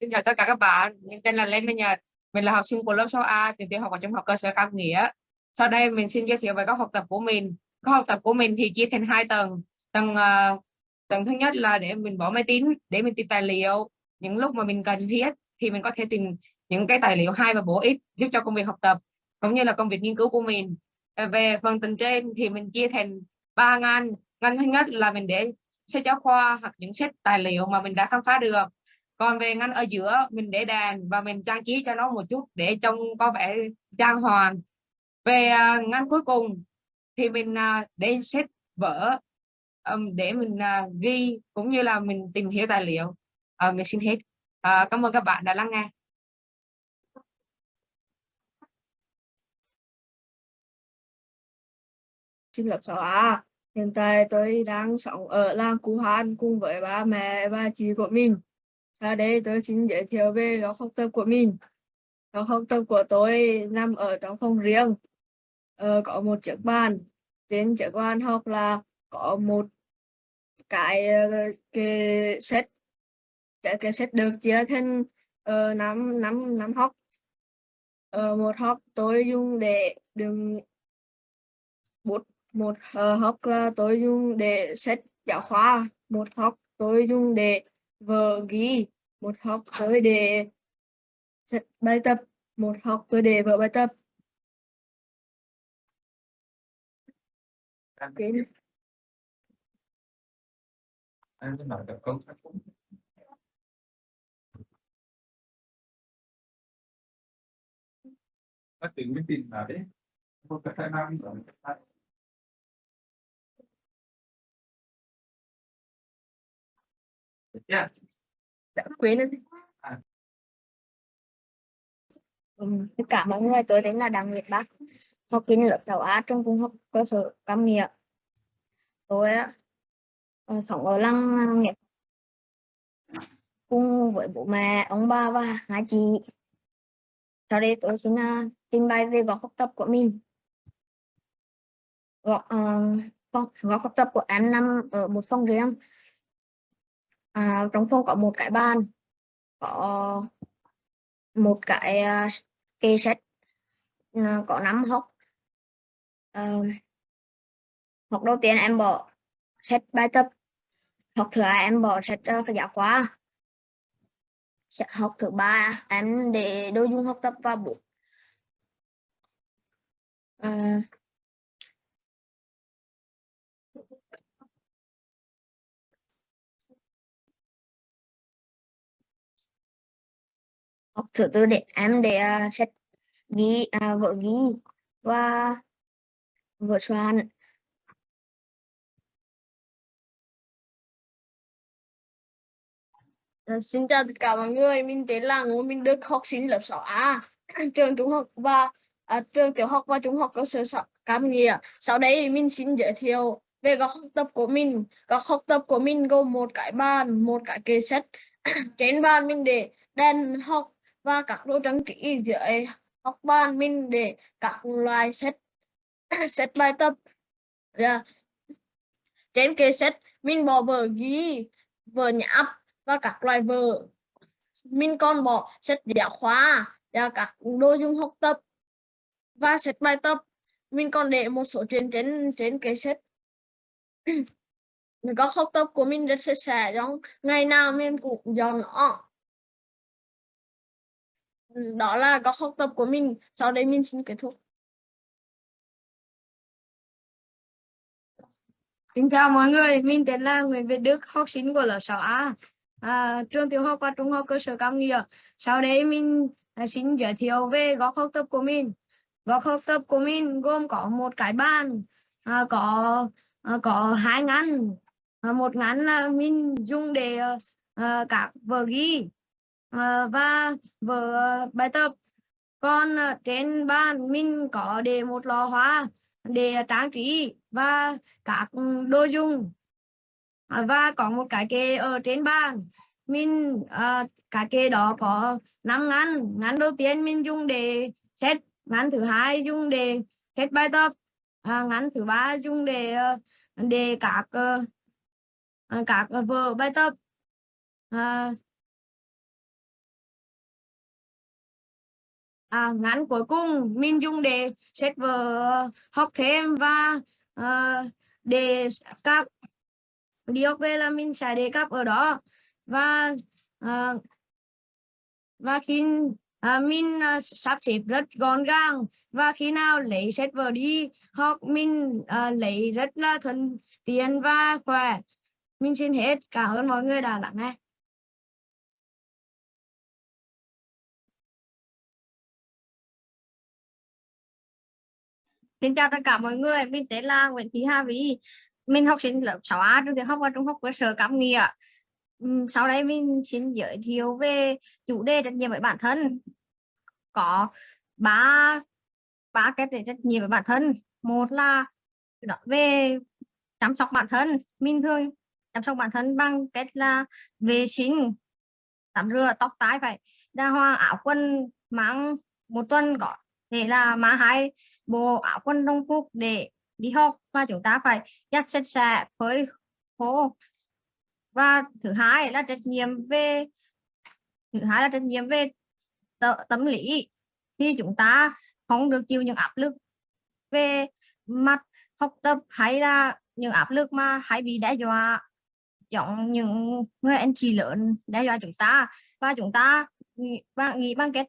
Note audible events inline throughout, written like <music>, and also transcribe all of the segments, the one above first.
Xin chào tất cả các bạn, mình tên là Lê Minh Nhật, mình là học sinh của lớp 6A trường tiểu học và trung học cơ sở Cam Nghĩa. Sau đây mình xin giới thiệu về các học tập của mình. Các học tập của mình thì chia thành hai tầng. Tầng uh, tầng thứ nhất là để mình bỏ máy tính để mình tìm tài liệu. Những lúc mà mình cần thiết thì mình có thể tìm những cái tài liệu hay và bổ ích giúp cho công việc học tập cũng như là công việc nghiên cứu của mình. Về phần tầng trên thì mình chia thành ba ngăn. Ngăn thứ nhất là mình để sách giáo khoa hoặc những sách tài liệu mà mình đã khám phá được. Còn về ngăn ở giữa, mình để đèn và mình trang trí cho nó một chút để trông có vẻ trang hoàng. Về à, ngăn cuối cùng thì mình à, để sách vở để mình à, ghi cũng như là mình tìm hiểu tài liệu. Ờ, mình xin hết. Ờ, cảm ơn các bạn đã lắng nghe. Xin lật sổ. Hiện tại tôi đang sống ở làng Cú Hàn cùng với ba mẹ và chị của mình. Sau đây tôi xin giới thiệu về góc học tập của mình. Góc học tập của tôi nằm ở trong phòng riêng. Ờ, có một chiếc bàn. Trên chiếc bàn học là có một cái ờ, cái set cái, cái set được chia thành uh, năm năm năm học. Uh, một học tôi dùng để đựng một uh, học là tôi dùng để sách giáo khoa một học tôi dùng để vở ghi một học tôi để sách bài tập một học tôi để vở bài tập okay. Anh nói được câu Nó tính cái tin là đấy. Không có khả năng rồi. Yeah. đã quên rồi À. Ừ, tất cả mọi người tôi tên là Đặng Việt Bắc học sinh lớp 6A trong trung học cơ sở Cam Nghĩa. Tôi uh, sống ở lăng nghiệp cùng với bố mẹ ông bà và hai chị. Sau đây tôi xin uh, trình bày về góc học tập của mình. Góc, uh, góc học tập của em nằm ở một phòng riêng à, trong phòng có một cái bàn có một cái à, uh, kê sách uh, có năm học uh, à, học đầu tiên em bỏ sách bài tập học thứ hai em bỏ sách uh, giáo khoa. Học thứ ba em để đồ dùng học tập và bút uh, học thứ tư để em để à, uh, sách ghi à, uh, vợ ghi và vợ soạn à, xin chào tất cả mọi người, mình tên là Ngô Minh Đức, học sinh lớp 6A, <laughs> trường trung học và à, trường tiểu học và trung học cơ sở Cam Nghĩa. Sau đây mình xin giới thiệu về các học tập của mình. Các học tập của mình gồm một cái bàn, một cái kệ sách. <coughs> Trên bàn mình để đèn học và các đồ trang trí dưới học bàn mình để các loại sách <coughs> sách bài tập. Yeah. trên kệ sách mình bỏ vở ghi, vở nháp và các loại vở. Mình còn bỏ sách giáo khoa và các đồ dùng học tập và sách bài tập. Mình còn để một số chuyện trên trên cái sách mình có học tập của mình rất sạch sẽ trong ngày nào mình cũng dọn nó đó là góc học tập của mình. Sau đây mình xin kết thúc. Kính chào mọi người, mình tên là Nguyễn Việt Đức, học sinh của lớp 6A, à, trường tiểu học và trung học cơ sở Cam Nghĩa. Sau đây mình à, xin giới thiệu về góc học tập của mình. Góc học tập của mình gồm có một cái bàn, à, có à, có hai ngăn, à, một ngăn là mình dùng để à, à các vở ghi à, và vở ờ, bài tập. Còn ờ, trên bàn mình có để một lò hoa để trang trí và các đồ dùng. À, và có một cái kệ ở trên bàn. Mình à, cái kệ đó có năm ngăn. Ngăn đầu tiên mình dùng để xét ngăn thứ hai dùng để xét bài tập. À, ngăn thứ ba dùng để để các các vở bài tập. À, à, ngắn cuối cùng mình dùng để xét vở học thêm và à, để các đi học về là mình sẽ đề cập ở đó. Và à, và khi à, mình à, sắp xếp rất gọn gàng và khi nào lấy sách vở đi học mình à, lấy rất là thuận tiện và khỏe. Mình xin hết cảm ơn mọi người đã lắng nghe. Xin chào tất cả mọi người, mình tên là Nguyễn Thị Hà Vy. Mình học sinh lớp 6A trường tiểu học và trung học cơ sở Cam Nghĩa. Sau đây mình xin giới thiệu về chủ đề trách nhiệm với bản thân. Có ba ba cái trách nhiệm với bản thân. Một là về chăm sóc bản thân. Mình thường chăm sóc bản thân bằng cách là vệ sinh, tắm rửa, tóc tái phải đa hoa, áo quần mang một tuần có thể là mang hai bộ áo quần đồng phục để đi học và chúng ta phải giặt sạch sẽ với khô. Và thứ hai là trách nhiệm về thứ hai là trách nhiệm về tâm lý. Khi chúng ta không được chịu những áp lực về mặt học tập hay là những áp lực mà hay bị đe dọa giống những người anh chị lớn đe dọa chúng ta và chúng ta nghĩ, và nghĩ bằng cách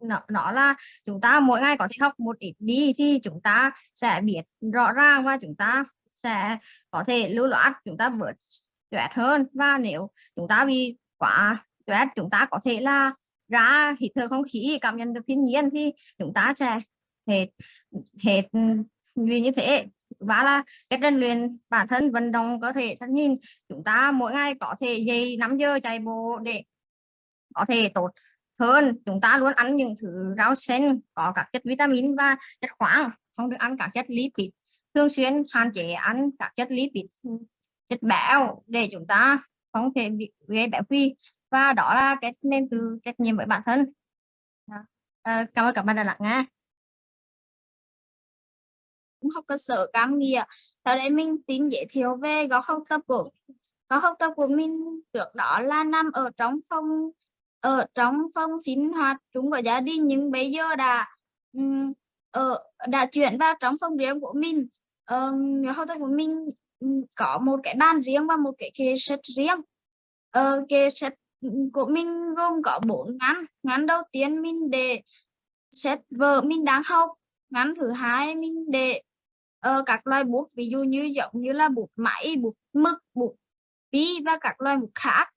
nó, nó là chúng ta mỗi ngày có thể học một ít đi thì chúng ta sẽ biết rõ ràng và chúng ta sẽ có thể lưu loát chúng ta bớt stress hơn. Và nếu chúng ta bị quá stress chúng ta có thể là ra hít thở không khí cảm nhận được thiên nhiên thì chúng ta sẽ hết hết ừ, vì như thế. Và là cái rèn luyện bản thân vận động cơ thể thân hình chúng ta mỗi ngày có thể dậy 5 giờ chạy bộ để có thể tốt hơn. Chúng ta luôn ăn những thứ rau xanh có các chất vitamin và chất khoáng không được ăn các chất lipid. Thường xuyên hạn chế ăn các chất lipid chất béo để chúng ta không thể bị gây béo phì. Và đó là cái nên từ trách nhiệm với bản thân. À, cảm ơn các bạn đã lắng nghe. Học cơ sở Cam Nghĩa. Sau đây mình xin giới thiệu về gói học tập của gói học tập của mình trước đó là nằm ở trong phòng ở trong phòng sinh hoạt chúng của gia đình nhưng bây giờ đã um, ở ờ, đã chuyển vào trong phòng riêng của mình. Um, góc học tập của mình có một cái bàn riêng và một cái kệ sách riêng. Ờ, kệ sách của mình gồm có bốn ngăn. Ngăn đầu tiên mình để sách vở mình đang học. Ngăn thứ hai mình để uh, các loại bút ví dụ như giống như là bút máy bút mực bút bi và các loại bút khác.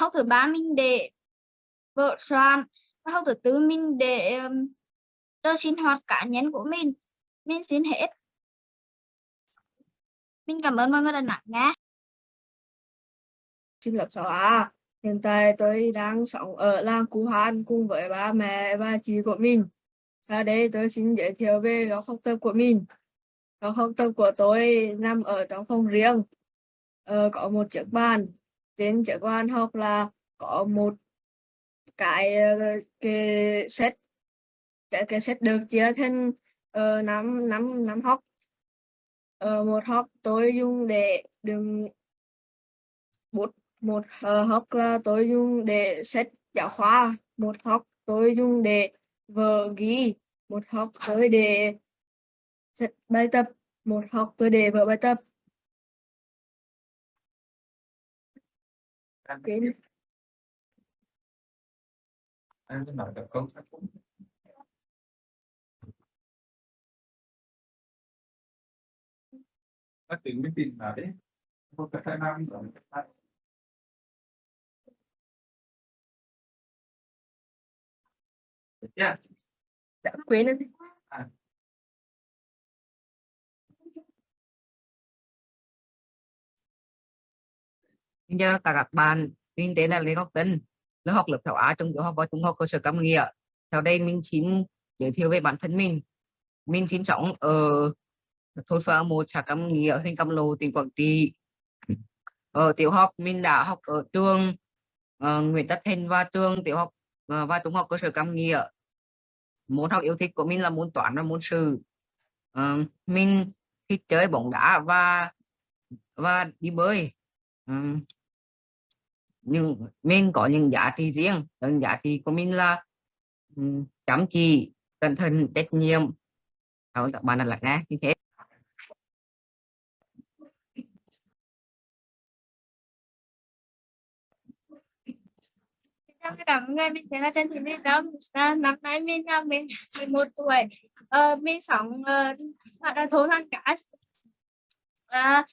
Học thứ ba mình để vợ soạn và học thứ tư mình để um, cho sinh hoạt cá nhân của mình mình xin hết mình cảm ơn mọi người đã lắng nghe xin lớp 6A. Hiện tại tôi đang sống ở làng Cú Hàn cùng với ba mẹ và chị của mình. Sau đây tôi xin giới thiệu về góc học tập của mình. Góc học tập của tôi nằm ở trong phòng riêng. Ờ, có một chiếc bàn. Trên chiếc bàn học là có một cái ờ, cái set cái cái set được chia thành uh, năm năm năm học. Ờ, một học tôi dùng để đựng bút một uh, học là tôi dùng để sách giáo khoa một học tôi dùng để vở ghi một học tôi để sách bài tập một học tôi để vở bài tập okay. Em sẽ nói được câu chắc cũng Nó tính mới tìm là đấy. Một cái khai năng rồi Yeah. đã quên rồi tất cả các bạn, mình tên là Lê Ngọc Tân, lớp học lớp 6A trong tiểu học và trung học cơ sở Cam Nghĩa. Sau đây mình xin giới thiệu về bản thân mình. Mình sinh sống ở thôn Phượng một xã Cam Nghĩa, huyện Cam Lộ, tỉnh Quảng Trị. Ở tiểu học mình đã học ở trường uh, Nguyễn Tất Thành và trường tiểu học uh, và trung học cơ sở Cam Nghĩa. Môn học yêu thích của mình là môn toán và môn sử. Ờ, uh, mình thích chơi bóng đá và và đi bơi. Uh, nhưng mình có những giá trị riêng những giá trị của mình là ừm, chăm chỉ cẩn thận trách nhiệm cảm các bạn đã lắng nghe như thế Chào tất cả mọi mình tên là Trần Thị Minh Đông. À, năm nay mình là mình 11 tuổi. Ờ, mình sống ờ, ở thôn Hàng Cá. À,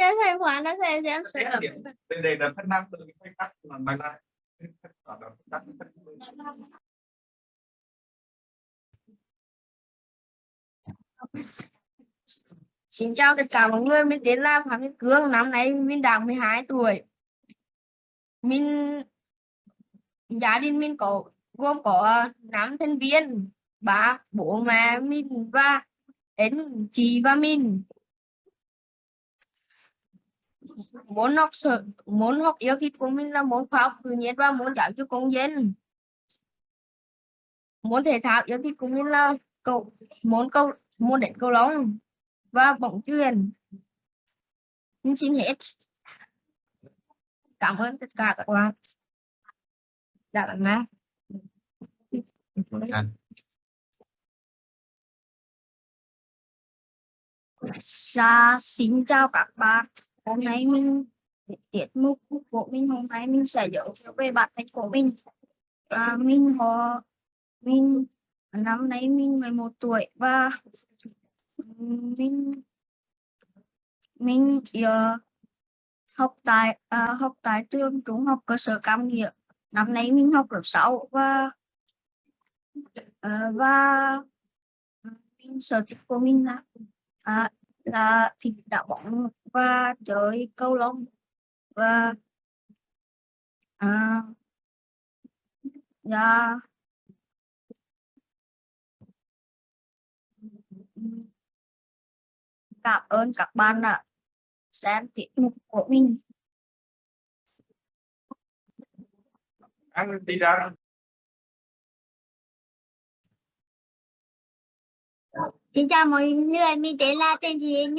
Nên thầy Hoàng đã thầy cho em sự lập đây đây là phân năm từ cái tắc mà mày lại phân phân. Xin chào tất cả mọi người, mình tên là Phạm Minh Cương, năm nay mình đã 12 tuổi. Mình gia đình mình có gồm có năm thành viên, ba bố mẹ mình và anh chị và mình. Môn học sở, môn học yêu thích của mình là môn khoa học tự nhiên và môn giáo dục công dân. Môn thể thao yêu thích của mình là cầu môn cầu môn đánh cầu lông và bóng chuyền. Mình xin hết. Cảm ơn tất cả các bạn đã lắng nghe. Dạ, xin chào các bạn. Hôm nay mình tiết mục của mình hôm nay mình sẽ giới thiệu về bản thân của mình. và mình họ mình năm nay mình 11 tuổi và mình mình giờ học tại à, học tại trường trung học cơ sở Cam Nghĩa. Năm nay mình học lớp 6 và ờ, và mình sở thích của mình là à, là thịt đá bóng và chơi cầu lông và à, và cảm ơn các bạn đã xem tiết mục của mình. Anh đi ra. Xin chào mọi người, mình tên là Trần Thị Hiền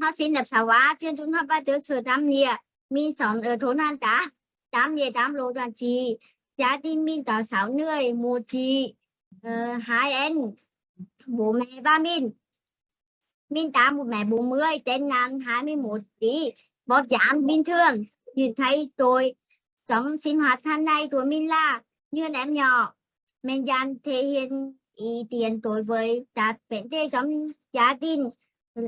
học sinh lớp 6A, trường trung học và tiểu sở Tam Nghĩa. Mình sống ở thôn An Tá, Tam Nghĩa, Tam Lộ, Đoàn Trì. Gia đình mình có 6 người, một chị, uh, hai em bố mẹ ba mình. Mình tám một mẹ 40, tên nàn 21 tí, bọt giảm bình thường. Nhìn thấy tôi trong sinh hoạt hàng ngày của mình là như em nhỏ. Mình dàn thể hiện ý tiền đối với các vấn đề trong gia đình,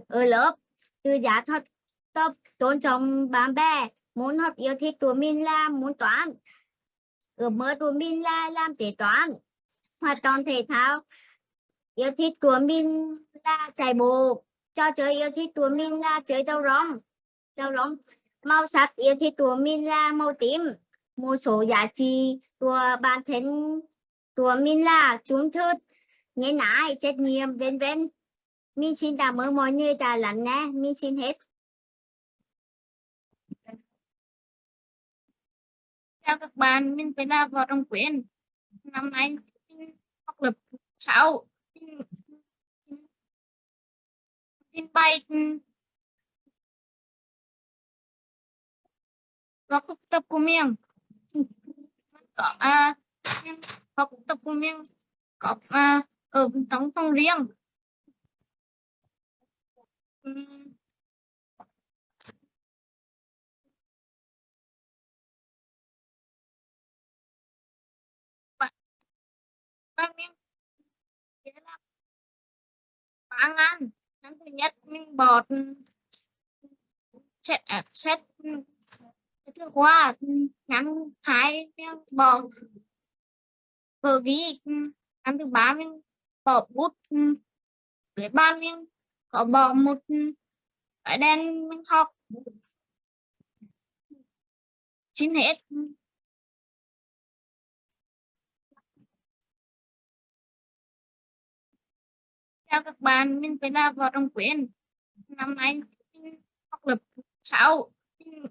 ở lớp. Từ giá thuật tập tôn trọng bạn bè. Muốn học yêu thích của mình là muốn toán. Ước mơ của mình là làm kế toán. Hoạt động thể thao, yêu thích của mình là chạy bộ. Trò chơi yêu thích của mình là chơi đầu rong. Đầu rong, màu sắc yêu thích của mình là màu tím. Một số giá trị của bản thân của mình là trung thực nhân nãi trách nhiệm vân vân. Mình xin cảm ơn mọi người đã lắng nghe. Mình xin hết. Chào các bạn mình phải là Võ Đồng quyền năm nay mình học lớp 6 mình, mình bay có à, cuộc tập của mình. Có à, có cuộc tập của mình. Có à, Ờ, ở trong phòng riêng Ừm. ba miếng ba ngàn năm thứ nhất mình bọt xét xét cái thứ qua năm hai miếng bỏ cờ ghi năm thứ ba mình bỏ bút ừ, để ban em. Có bỏ một ừ, cái đen học xin hết. Chào các bạn mình phải là Võ Trọng quyền. Năm nay mình học lớp 6 mình,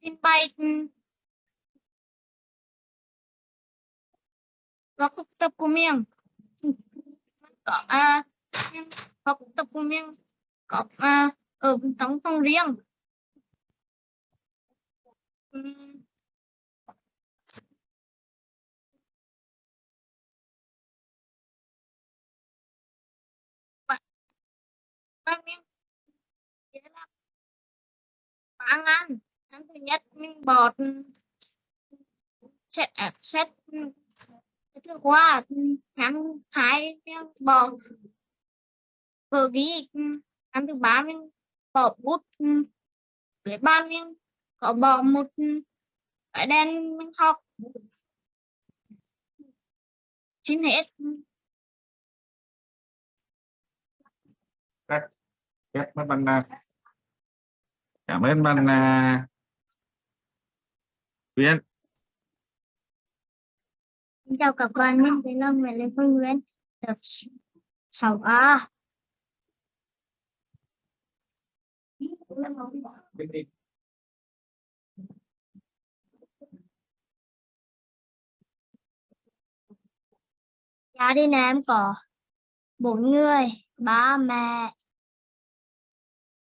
mình bay có cuộc tập của mình có à, có cuộc tập của mình có à, ở trong phòng riêng. Ăn ăn ăn thứ nhất mình bọt ừ, set set ừ, thứ qua năm hai miếng bỏ vừa ghi ừ, năm thứ ba mình bỏ bút ừ. với ba miếng có bỏ một ừ, cái đen mình học. Xin hết Cảm ơn bạn à, cảm ơn bạn à, Uyên Xin chào các bạn, mình tên là Nguyễn Lê Phương Nguyễn, tập 6A. Gia đình em có bốn người, ba mẹ,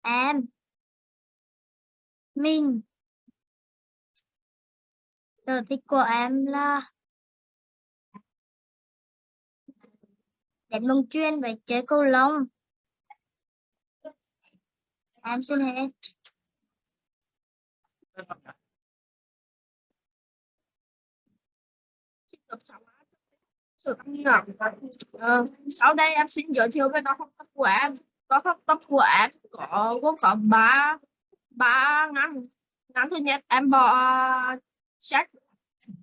em, mình. Sở thích của em là đánh bóng chuyên và chơi cầu lông. Em xin hết. Ừ. sau đây em xin giới thiệu về các học tập của em. Các học tập của em có gồm có ba ba ngắn. Ngắn thứ nhất em bỏ sách.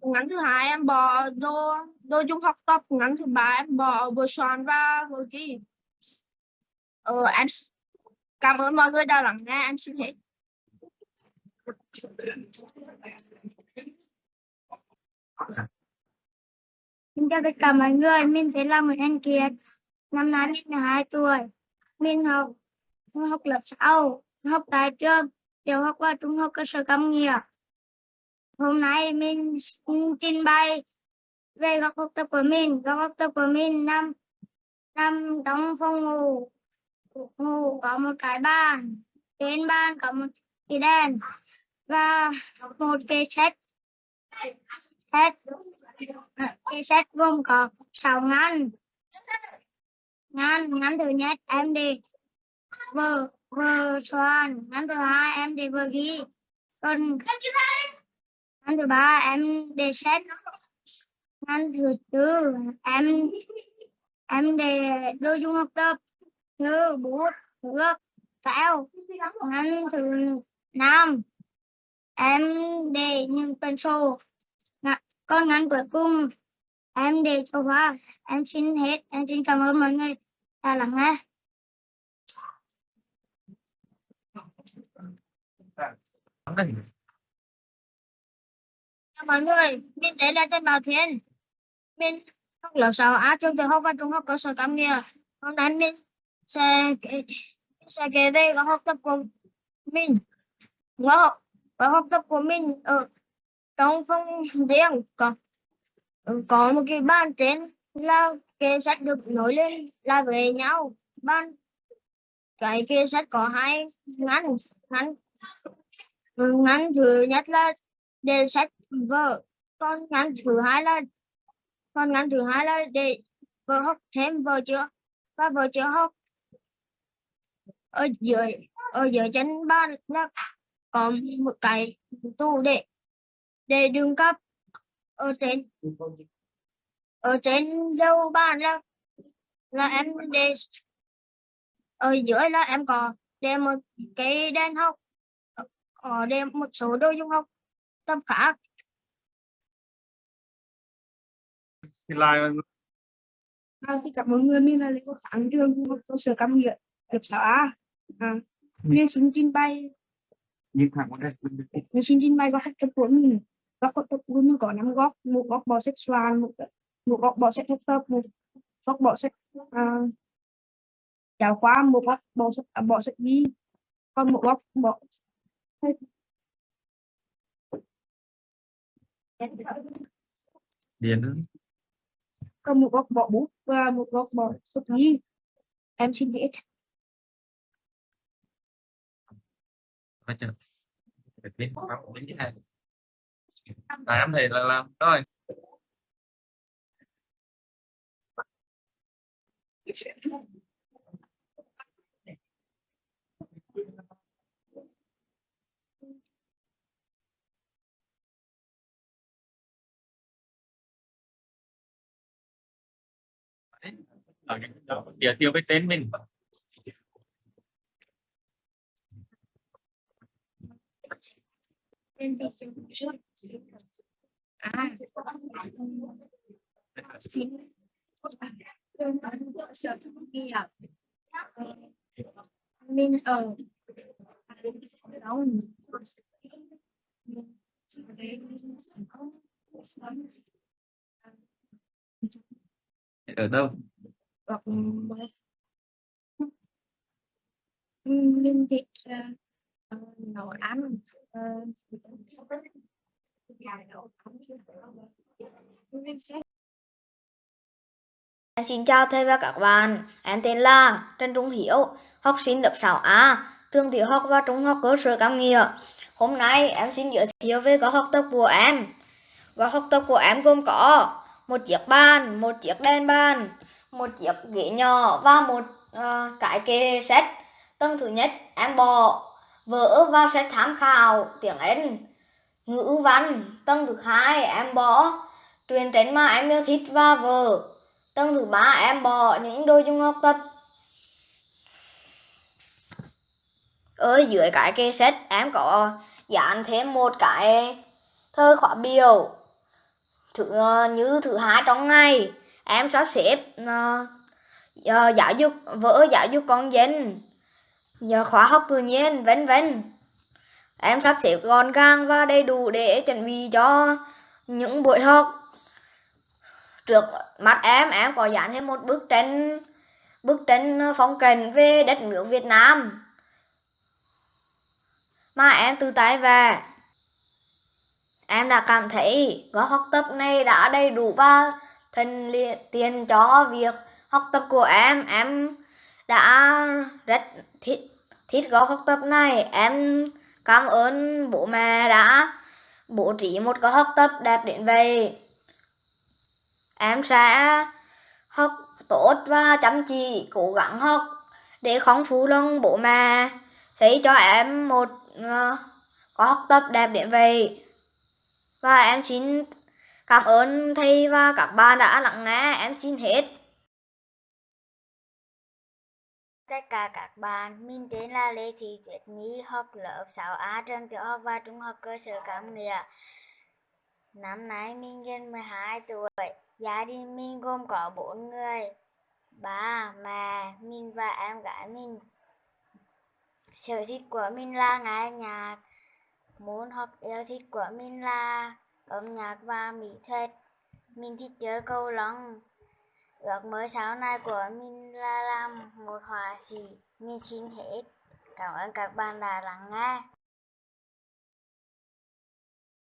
Ngắn thứ hai em bỏ đồ đồ dùng học tập. Ngắn thứ ba em bỏ vừa soạn và vừa ghi. Ờ, em cảm ơn mọi người đã lắng nghe. Em xin hết. Xin chào tất cả mọi người, mình tên là Nguyễn Anh Kiệt. Năm nay mình 12 tuổi. Mình học mình học lớp 6, học tại trường tiểu học và trung học cơ sở Cam Nghĩa. Hôm nay mình trình bày về góc học tập của mình. góc học tập của mình nằm nằm trong phòng ngủ. Ngủ có một cái bàn, trên bàn có một cái đèn và một cái sách. Sách cái set gồm có 6 ngăn ngăn ngăn thứ nhất em đi vừa vừa soạn ngăn thứ hai em đi vừa ghi còn Năm thứ ba em để xét. Năm thứ tư em em để đồ dùng học tập. Như bút thước kéo. Năm thứ năm. Em để những tần số. Con ngắn cuối cùng. Em để cho hoa. Em xin hết. Em xin cảm ơn mọi người đã lắng nghe. Thank you mọi người, mình tên là trên Bảo Thiên. Mình học lớp 6A trường tiểu học và trung học cơ sở Cam Nghĩa hôm nay mình sẽ kể- sẽ kể về các học tập của mình. Ngõ và học tập của mình ở trong phòng riêng, có có một cái bàn trên là kệ sách được nối lên là với nhau. Bàn, cái kệ sách có hai ngăn ngăn ngăn thứ nhất là để sách vợ con ngắn thứ hai là con ngắn thứ hai là để vợ học thêm vợ chưa? Và vợ chưa học? Ở dưới ở dưới chân bàn là có một cái tủ để để đường cấp ở trên ở trên đầu bàn là là em để, ở dưới là em có để một cái đèn học, có để một số đồ dùng học, tập khác. Thì là À, thì cảm ơn người mình là Lê Quốc Thắng trường trung học cơ sở Cam Nghĩa lớp 6A. À, mình xin trình bày thẳng vào đây. Mình xin trình bày các học tập của mình. Các tập của mình có năm góc một góc sách soạn một một góc sách học tập một góc bỏ sách à, giáo khoa một góc sách à, bỏ sách ghi còn một góc bỏ điền Cầm một góc bỏ bút và một góc bỏ sụp nghi. Em xin hết. Tám thì là làm rồi. Ở cái đó giới thiệu với tên mình. À. Xin sở nghiệp mình ở đâu ở đâu hoặc mình thích ờ, nấu ăn Em xin chào thầy và các bạn. Em tên là Trần Trung Hiếu, học sinh lớp 6A, trường tiểu học và trung học cơ sở Cam Nghĩa. Hôm nay em xin giới thiệu về gói học tập của em. Gói học tập của em gồm có một chiếc bàn, một chiếc đèn bàn, một chiếc ghế nhỏ và một uh, cái kệ sách. Tầng thứ nhất em bỏ vỡ và sách tham khảo tiếng Anh, ngữ văn. Tầng thứ hai em bỏ truyền tránh mà em yêu thích và vở. Tầng thứ ba em bỏ những đồ dùng học tập. Ở dưới cái kệ sách em có dán thêm một cái thơ khóa biểu thứ ờ, như thứ hai trong ngày em sắp xếp ờ, ờ, giáo dục vở giáo dục con dân giờ khóa học tự nhiên vân vân. Em sắp xếp gọn gàng và đầy đủ để chuẩn bị cho những buổi học. Trước mắt em em có dán thêm một bức tranh bức tranh phong cảnh về đất nước Việt Nam mà em từ tay về em đã cảm thấy gói học tập này đã đầy đủ và thuận tiền cho việc học tập của em. Em đã rất thích thích gói học tập này. Em cảm ơn bố mẹ đã bố trí một gói học tập đẹp đến vậy. Em sẽ học tốt và chăm chỉ cố gắng học để không phụ lòng bố mẹ xây cho em một ờ, uh, có học tập đẹp đến vậy. Và em xin cảm ơn thầy và các bạn đã lắng nghe. Em xin hết. Tất cả các bạn, mình tên là Lê Thị Tuyết Nhi, học lớp 6A trường tiểu học và trung học cơ sở Cam Nghĩa. Năm nay mình gần 12 tuổi, gia đình mình gồm có bốn người, ba, mẹ mình và em gái mình. Sở thích của mình là nghe nhạc, môn học yêu thích của mình là âm nhạc và mỹ thuật mình thích chơi cầu lông ước mơ sau này của mình là làm một họa sĩ mình xin hết cảm ơn các bạn đã lắng nghe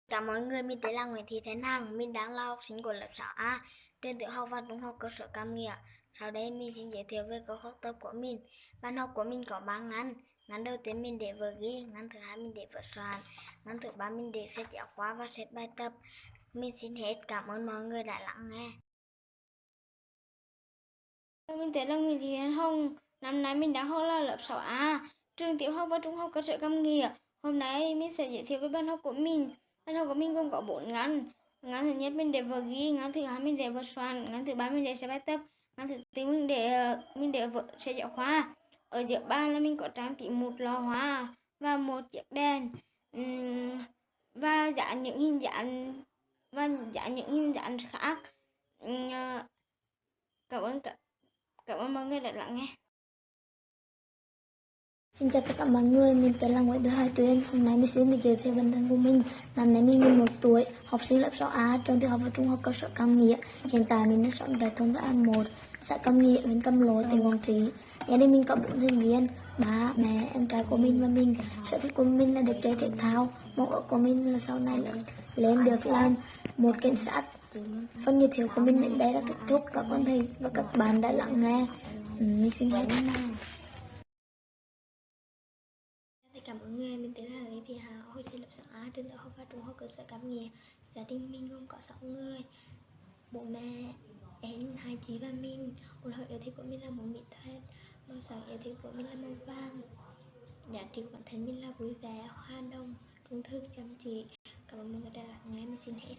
Chào mọi người, mình tên là Nguyễn Thị Thanh Hằng, mình đang là học sinh của lớp 6A, trường tiểu học và trung học cơ sở Cam Nghĩa. Sau đây mình xin giới thiệu về câu học tập của mình. Bài học của mình có 3 ngắn. Ngắn đầu tiên mình để vở ghi, ngắn thứ hai mình để vở soạn, ngắn thứ ba mình để sách giáo khoa và sách bài tập. Mình xin hết cảm ơn mọi người đã lắng nghe. Mình tên là Nguyễn Thị Hiền Hồng. Năm nay mình đang học là lớp 6A, trường tiểu học và trung học cơ sở Cam Nghĩa. Hôm nay mình sẽ giới thiệu về bài học của mình. Bài học của mình gồm có bốn ngắn. Ngắn thứ nhất mình để vở ghi, ngắn thứ hai mình để vở soạn, ngắn thứ ba mình để sách bài tập, ngắn thứ tư mình để ờ, mình để vở sách giáo khoa. Ở giữa bàn là mình có trang trí một lò hoa và một chiếc đèn uhm, và dán những hình dạng và dán những hình dạng khác. Uhm, Cảm ơn cả Cảm ơn mọi người đã lắng nghe. Xin chào tất cả mọi người, mình tên là Nguyễn Thị Hải Tuyên. Hôm nay mình xin được giới thiệu bản thân của mình. Năm nay mình 11 tuổi, học sinh lớp 6A, trường tiểu học và trung học cơ sở Cam Nghĩa. Hiện tại mình đang sống tại thôn An 1, xã Cam Nghĩa, huyện Cam Lộ, tỉnh Quảng Trị. Gia đình mình có bốn thành viên, ba, mẹ, em trai của mình và mình. Sở thích của mình là được chơi thể thao. Mong ước của mình là sau này là lên được làm một cảnh sát. Phần giới thiệu của mình đến đây đã kết thúc. Các con thầy và các bạn đã lắng nghe. Ừ, mình xin hết. Cảm ơn người, mình tên là Lý Thị Hà, hồi sinh lập 6A, trường đại học và trung học cơ sở Cam Nghĩa. Gia đình mình gồm có 6 người. Bố mẹ, em, hai chị và mình. Một hội yêu thích của mình là màu mỹ thuật. Màu sắc yêu thích của mình là màu vàng. Giá trị của bản thân mình là vui vẻ, hoa đồng, trung thực, chăm chỉ. Cảm ơn mọi người đã lắng nghe, mình xin hết.